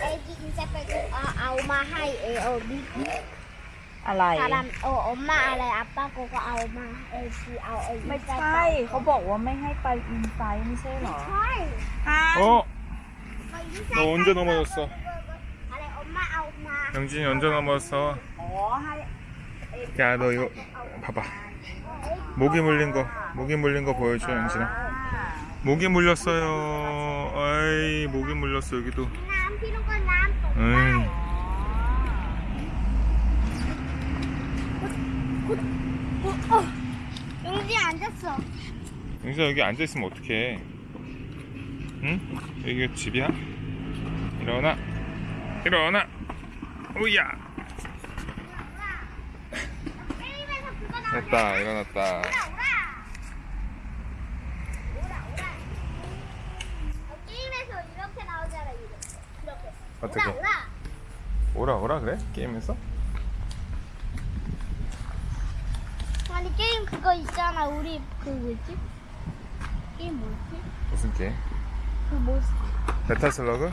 ไอ้ที่อินจะไปเอาเอามาให้เออเอาบิ๊ก อะไร คารัมโอเอามาอะไรอัปป้าโกก็เอามาเออคือเอาไอ้ ไม่ใช่เขาบอกว่าไม่ให้ไปอินไซด์ไม่ใช่เหรอ ใช่ ฮะ 어 ไปที่ 너 언제 넘어졌어 อะไรเอามาเอามา 영진이 언제 넘어졌어 อ๋อให้ 야 너 이거 봐봐 모기 물린 거 모기 물린 거 보여줘 영진아 목에 물렸어요. 아이 목에 물렸어 여기도. 응지 앉았어 용지야 여기 앉아있으면 어떡해? 응? 여기 집이야? 일어나. 일어나. 오야. 됐다 일어났다. 어떻게? 오라 오라. 오라 오라 그래? 게임에서? 아니 게임 그거 있잖아 우리 그 뭐지? 게임 뭐지? 무슨 게임? 그 뭐? 메탈 슬러그?